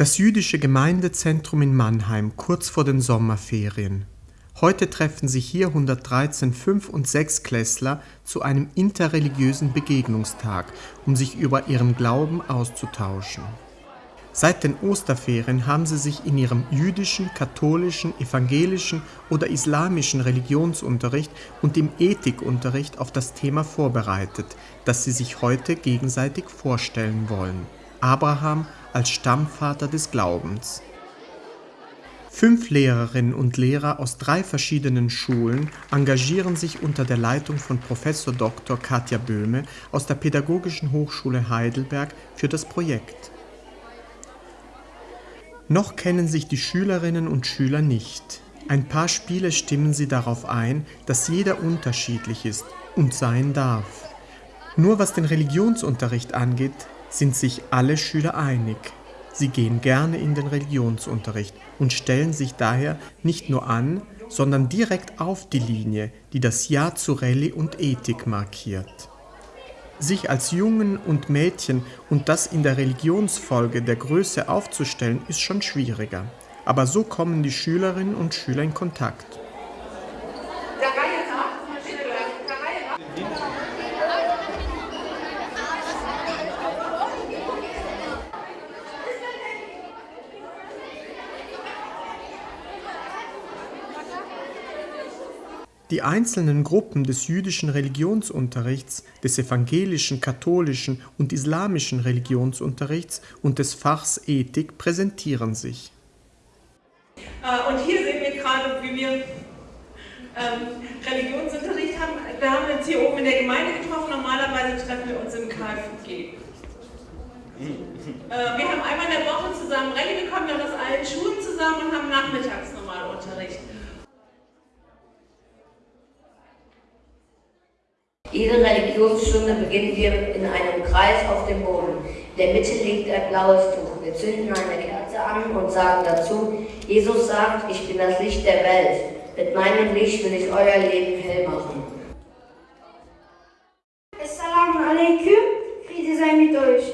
Das jüdische Gemeindezentrum in Mannheim kurz vor den Sommerferien. Heute treffen sich hier 113 Fünf- und Sechsklässler zu einem interreligiösen Begegnungstag, um sich über ihren Glauben auszutauschen. Seit den Osterferien haben sie sich in ihrem jüdischen, katholischen, evangelischen oder islamischen Religionsunterricht und im Ethikunterricht auf das Thema vorbereitet, das sie sich heute gegenseitig vorstellen wollen. Abraham als Stammvater des Glaubens. Fünf Lehrerinnen und Lehrer aus drei verschiedenen Schulen engagieren sich unter der Leitung von Prof. Dr. Katja Böhme aus der Pädagogischen Hochschule Heidelberg für das Projekt. Noch kennen sich die Schülerinnen und Schüler nicht. Ein paar Spiele stimmen sie darauf ein, dass jeder unterschiedlich ist und sein darf. Nur was den Religionsunterricht angeht, sind sich alle Schüler einig. Sie gehen gerne in den Religionsunterricht und stellen sich daher nicht nur an, sondern direkt auf die Linie, die das Ja zu Rallye und Ethik markiert. Sich als Jungen und Mädchen und das in der Religionsfolge der Größe aufzustellen, ist schon schwieriger. Aber so kommen die Schülerinnen und Schüler in Kontakt. Die einzelnen Gruppen des jüdischen Religionsunterrichts, des evangelischen, katholischen und islamischen Religionsunterrichts und des Fachs Ethik präsentieren sich. Äh, und hier sehen wir gerade, wie wir ähm, Religionsunterricht haben. Wir haben uns hier oben in der Gemeinde getroffen, normalerweise treffen wir uns im KFG. Äh, wir haben einmal in der Woche zusammen Rallye bekommen, wir haben aus allen Schulen zusammen und haben nachmittags normal Unterricht. Jede Religionsstunde beginnen wir in einem Kreis auf dem Boden. In der Mitte liegt ein blaues Tuch. Wir zünden eine Kerze an und sagen dazu, Jesus sagt, ich bin das Licht der Welt. Mit meinem Licht will ich euer Leben hell machen. Assalamu alaikum, Friede sei mit euch.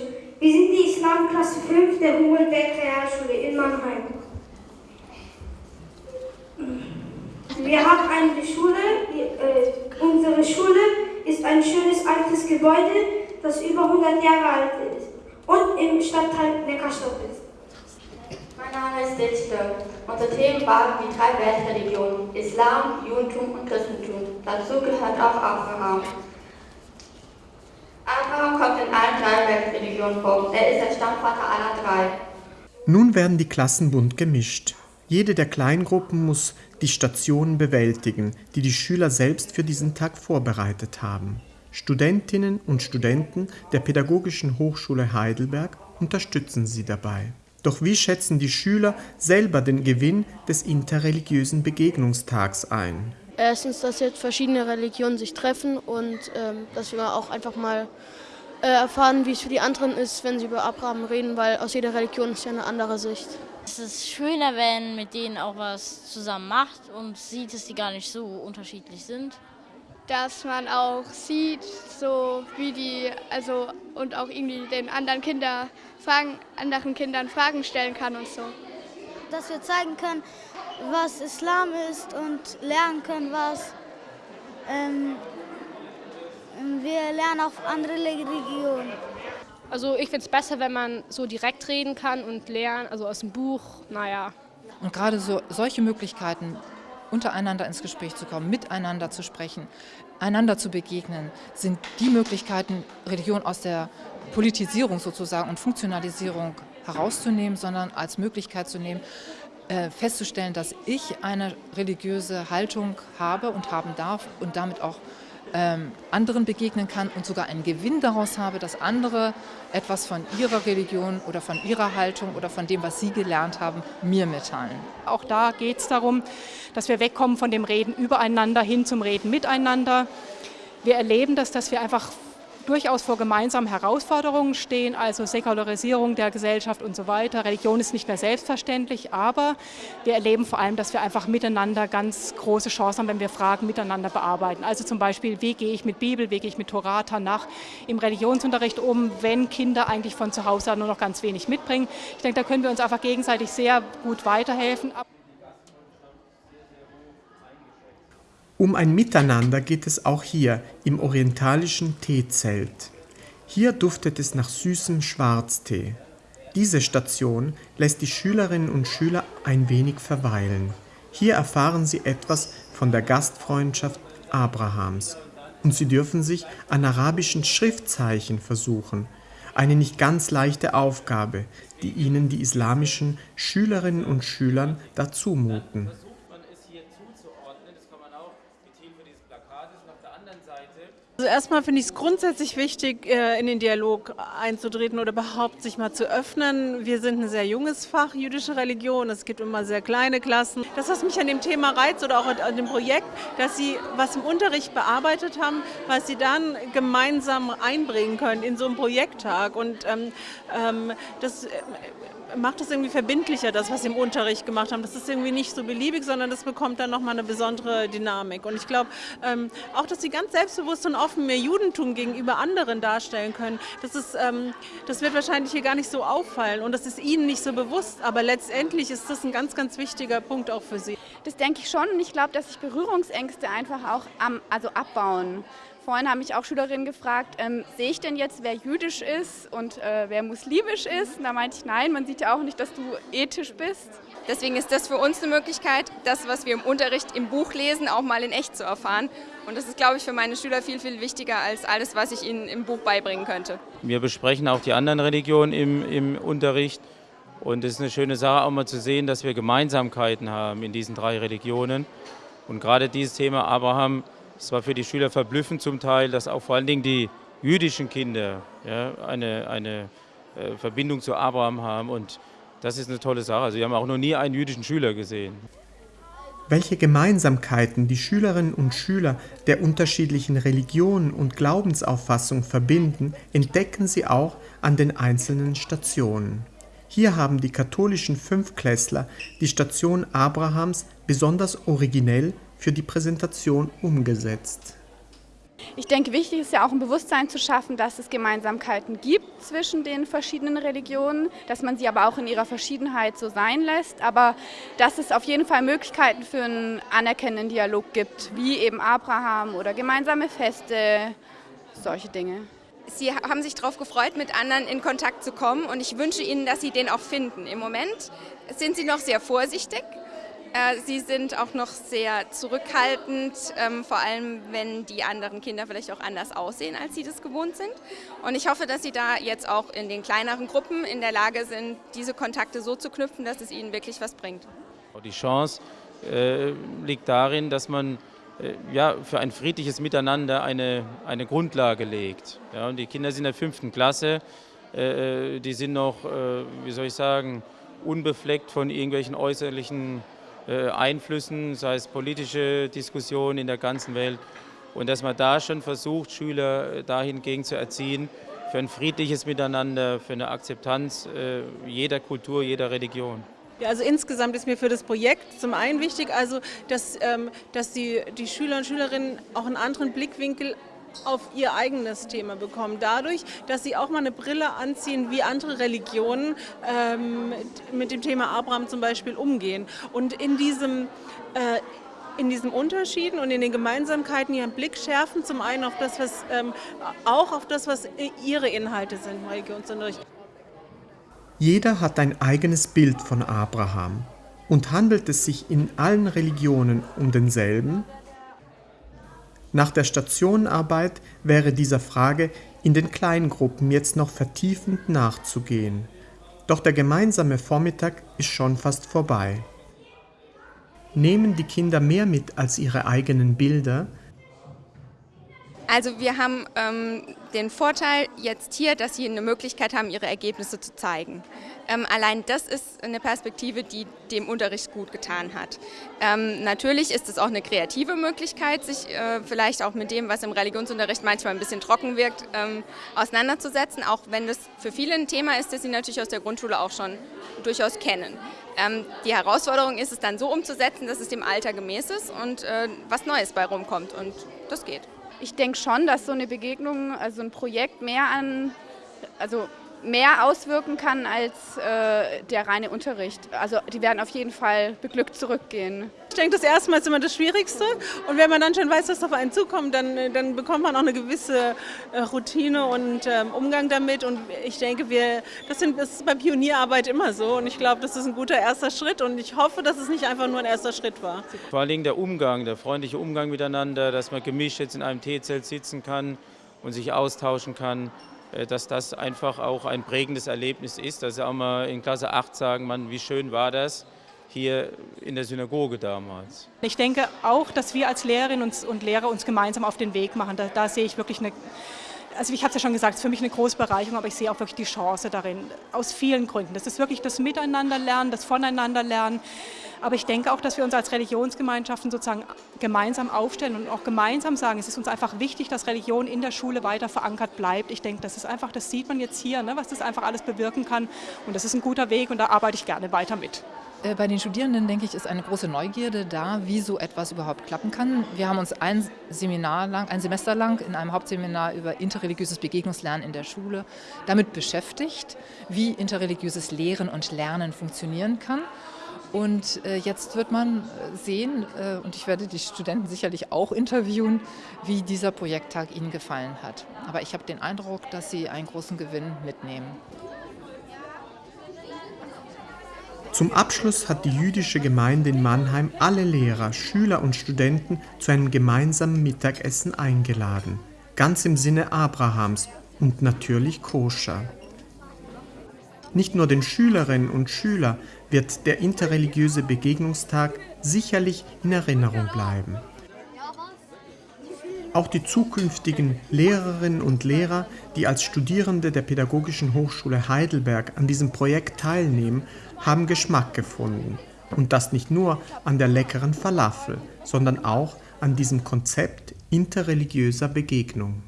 Wir sind die Islamklasse 5 der Humboldt-Berg in Mannheim. Wir haben eine Schule, äh, unsere Schule ist ein schönes altes Gebäude, das über 100 Jahre alt ist und im Stadtteil Neckarstadt ist. Mein Name ist Dichte. Unsere Themen waren die drei Weltreligionen, Islam, Judentum und Christentum. Dazu gehört auch Abraham. Abraham kommt in allen drei Weltreligionen vor. Er ist der Stammvater aller drei. Nun werden die Klassen bunt gemischt. Jede der Kleingruppen muss die Stationen bewältigen, die die Schüler selbst für diesen Tag vorbereitet haben. Studentinnen und Studenten der Pädagogischen Hochschule Heidelberg unterstützen sie dabei. Doch wie schätzen die Schüler selber den Gewinn des interreligiösen Begegnungstags ein? Erstens, dass jetzt verschiedene Religionen sich treffen und ähm, dass wir auch einfach mal äh, erfahren, wie es für die anderen ist, wenn sie über Abraham reden, weil aus jeder Religion ist ja eine andere Sicht. Es ist schöner, wenn mit denen auch was zusammen macht und sieht, dass die gar nicht so unterschiedlich sind. Dass man auch sieht, so wie die, also und auch irgendwie den anderen Kinder Fragen, anderen Kindern Fragen stellen kann und so. Dass wir zeigen können, was Islam ist und lernen können, was ähm, wir lernen auch andere Religionen. Also ich finde es besser, wenn man so direkt reden kann und lernen, also aus dem Buch, naja. Und gerade so, solche Möglichkeiten, untereinander ins Gespräch zu kommen, miteinander zu sprechen, einander zu begegnen, sind die Möglichkeiten, Religion aus der Politisierung sozusagen und Funktionalisierung herauszunehmen, sondern als Möglichkeit zu nehmen, äh, festzustellen, dass ich eine religiöse Haltung habe und haben darf und damit auch ähm, anderen begegnen kann und sogar einen Gewinn daraus habe, dass andere etwas von ihrer Religion oder von ihrer Haltung oder von dem, was sie gelernt haben, mir mitteilen. Auch da geht es darum, dass wir wegkommen von dem Reden übereinander hin zum Reden miteinander. Wir erleben das, dass wir einfach durchaus vor gemeinsamen Herausforderungen stehen, also Säkularisierung der Gesellschaft und so weiter. Religion ist nicht mehr selbstverständlich, aber wir erleben vor allem, dass wir einfach miteinander ganz große Chancen haben, wenn wir Fragen miteinander bearbeiten. Also zum Beispiel, wie gehe ich mit Bibel, wie gehe ich mit Torah, Tanach im Religionsunterricht um, wenn Kinder eigentlich von zu Hause nur noch ganz wenig mitbringen. Ich denke, da können wir uns einfach gegenseitig sehr gut weiterhelfen. Um ein Miteinander geht es auch hier im orientalischen Teezelt. Hier duftet es nach süßem Schwarztee. Diese Station lässt die Schülerinnen und Schüler ein wenig verweilen. Hier erfahren sie etwas von der Gastfreundschaft Abrahams und sie dürfen sich an arabischen Schriftzeichen versuchen. Eine nicht ganz leichte Aufgabe, die ihnen die islamischen Schülerinnen und Schülern dazu Also erstmal finde ich es grundsätzlich wichtig, äh, in den Dialog einzutreten oder überhaupt sich mal zu öffnen. Wir sind ein sehr junges Fach, jüdische Religion. Es gibt immer sehr kleine Klassen. Das, was mich an dem Thema reizt oder auch an dem Projekt, dass Sie was im Unterricht bearbeitet haben, was Sie dann gemeinsam einbringen können in so einen Projekttag. Und ähm, ähm das äh, macht es irgendwie verbindlicher, das, was Sie im Unterricht gemacht haben. Das ist irgendwie nicht so beliebig, sondern das bekommt dann nochmal eine besondere Dynamik. Und ich glaube ähm, auch, dass Sie ganz selbstbewusst und offen mehr Judentum gegenüber anderen darstellen können, das, ist, ähm, das wird wahrscheinlich hier gar nicht so auffallen und das ist Ihnen nicht so bewusst, aber letztendlich ist das ein ganz, ganz wichtiger Punkt auch für Sie. Das denke ich schon und ich glaube, dass sich Berührungsängste einfach auch am, also abbauen. Vorhin haben mich auch Schülerinnen gefragt, ähm, sehe ich denn jetzt, wer jüdisch ist und äh, wer muslimisch ist? Und da meinte ich, nein, man sieht ja auch nicht, dass du ethisch bist. Deswegen ist das für uns eine Möglichkeit, das, was wir im Unterricht im Buch lesen, auch mal in echt zu erfahren. Und das ist, glaube ich, für meine Schüler viel, viel wichtiger als alles, was ich ihnen im Buch beibringen könnte. Wir besprechen auch die anderen Religionen im, im Unterricht. Und es ist eine schöne Sache, auch mal zu sehen, dass wir Gemeinsamkeiten haben in diesen drei Religionen. Und gerade dieses Thema Abraham es war für die Schüler verblüffend zum Teil, dass auch vor allen Dingen die jüdischen Kinder ja, eine, eine äh, Verbindung zu Abraham haben. Und das ist eine tolle Sache. Also wir haben auch noch nie einen jüdischen Schüler gesehen. Welche Gemeinsamkeiten die Schülerinnen und Schüler der unterschiedlichen Religionen und Glaubensauffassung verbinden, entdecken sie auch an den einzelnen Stationen. Hier haben die katholischen Fünfklässler die Station Abrahams besonders originell für die Präsentation umgesetzt. Ich denke, wichtig ist ja auch ein Bewusstsein zu schaffen, dass es Gemeinsamkeiten gibt zwischen den verschiedenen Religionen, dass man sie aber auch in ihrer Verschiedenheit so sein lässt, aber dass es auf jeden Fall Möglichkeiten für einen anerkennenden Dialog gibt, wie eben Abraham oder gemeinsame Feste, solche Dinge. Sie haben sich darauf gefreut, mit anderen in Kontakt zu kommen und ich wünsche Ihnen, dass Sie den auch finden. Im Moment sind Sie noch sehr vorsichtig, sie sind auch noch sehr zurückhaltend, ähm, vor allem wenn die anderen Kinder vielleicht auch anders aussehen, als sie das gewohnt sind. Und ich hoffe, dass sie da jetzt auch in den kleineren Gruppen in der Lage sind, diese Kontakte so zu knüpfen, dass es ihnen wirklich was bringt. Die Chance äh, liegt darin, dass man äh, ja, für ein friedliches Miteinander eine, eine Grundlage legt. Ja, und die Kinder sind in der fünften Klasse, äh, äh die sind noch, äh, wie soll ich sagen, unbefleckt von irgendwelchen äußerlichen äh, Einflüssen, sei es politische Diskussionen in der ganzen Welt. Und dass man da schon versucht, Schüler äh, dahingegen zu erziehen, für ein friedliches Miteinander, für eine Akzeptanz äh, jeder Kultur, jeder Religion. Ja, also insgesamt ist mir für das Projekt zum einen wichtig, also dass, ähm, dass die, die Schüler und Schülerinnen auch einen anderen Blickwinkel auf ihr eigenes Thema bekommen. Dadurch, dass sie auch mal eine Brille anziehen, wie andere Religionen ähm, mit dem Thema Abraham zum Beispiel umgehen. Und in diesem äh, in diesen Unterschieden und in den Gemeinsamkeiten ihren Blick schärfen, zum einen auf das, was ähm, auch auf das, was ihre Inhalte sind. Jeder hat ein eigenes Bild von Abraham. Und handelt es sich in allen Religionen um denselben, nach der Stationenarbeit wäre dieser Frage in den Kleingruppen jetzt noch vertiefend nachzugehen. Doch der gemeinsame Vormittag ist schon fast vorbei. Nehmen die Kinder mehr mit als ihre eigenen Bilder? Also wir haben ähm, den Vorteil jetzt hier, dass Sie eine Möglichkeit haben, Ihre Ergebnisse zu zeigen. Ähm, allein das ist eine Perspektive, die dem Unterricht gut getan hat. Ähm, natürlich ist es auch eine kreative Möglichkeit, sich äh, vielleicht auch mit dem, was im Religionsunterricht manchmal ein bisschen trocken wirkt, ähm, auseinanderzusetzen, auch wenn das für viele ein Thema ist, das Sie natürlich aus der Grundschule auch schon durchaus kennen. Ähm, die Herausforderung ist es dann so umzusetzen, dass es dem Alter gemäß ist und äh, was Neues bei rumkommt und das geht. Ich denke schon, dass so eine Begegnung, also ein Projekt mehr an, also mehr auswirken kann als äh, der reine Unterricht. Also die werden auf jeden Fall beglückt zurückgehen. Ich denke, das erste Mal ist immer das Schwierigste. Und wenn man dann schon weiß, was auf einen zukommt, dann, dann bekommt man auch eine gewisse äh, Routine und ähm, Umgang damit. Und ich denke, wir, das, sind, das ist bei Pionierarbeit immer so. Und ich glaube, das ist ein guter erster Schritt. Und ich hoffe, dass es nicht einfach nur ein erster Schritt war. Vor allem der Umgang, der freundliche Umgang miteinander, dass man gemischt jetzt in einem Teezelt sitzen kann und sich austauschen kann. Äh, dass das einfach auch ein prägendes Erlebnis ist, dass sie auch mal in Klasse 8 sagen, man, wie schön war das hier in der Synagoge damals. Ich denke auch, dass wir als Lehrerinnen und Lehrer uns gemeinsam auf den Weg machen. Da, da sehe ich wirklich eine also ich habe es ja schon gesagt, es ist für mich eine große Bereicherung, aber ich sehe auch wirklich die Chance darin, aus vielen Gründen. Das ist wirklich das Miteinanderlernen, das Voneinanderlernen. Aber ich denke auch, dass wir uns als Religionsgemeinschaften sozusagen gemeinsam aufstellen und auch gemeinsam sagen, es ist uns einfach wichtig, dass Religion in der Schule weiter verankert bleibt. Ich denke, das ist einfach, das sieht man jetzt hier, ne, was das einfach alles bewirken kann. Und das ist ein guter Weg und da arbeite ich gerne weiter mit. Äh, bei den Studierenden, denke ich, ist eine große Neugierde da, wie so etwas überhaupt klappen kann. Wir haben uns ein Seminar lang, ein Semester lang in einem Hauptseminar über interreligiöses Begegnungslernen in der Schule damit beschäftigt, wie interreligiöses Lehren und Lernen funktionieren kann. Und äh, jetzt wird man sehen, äh, und ich werde die Studenten sicherlich auch interviewen, wie dieser Projekttag ihnen gefallen hat. Aber ich habe den Eindruck, dass sie einen großen Gewinn mitnehmen. Zum Abschluss hat die jüdische Gemeinde in Mannheim alle Lehrer, Schüler und Studenten zu einem gemeinsamen Mittagessen eingeladen. Ganz im Sinne Abrahams und natürlich koscher. Nicht nur den Schülerinnen und Schülern wird der interreligiöse Begegnungstag sicherlich in Erinnerung bleiben. Auch die zukünftigen Lehrerinnen und Lehrer, die als Studierende der Pädagogischen Hochschule Heidelberg an diesem Projekt teilnehmen, haben Geschmack gefunden. Und das nicht nur an der leckeren Falafel, sondern auch an diesem Konzept interreligiöser Begegnung.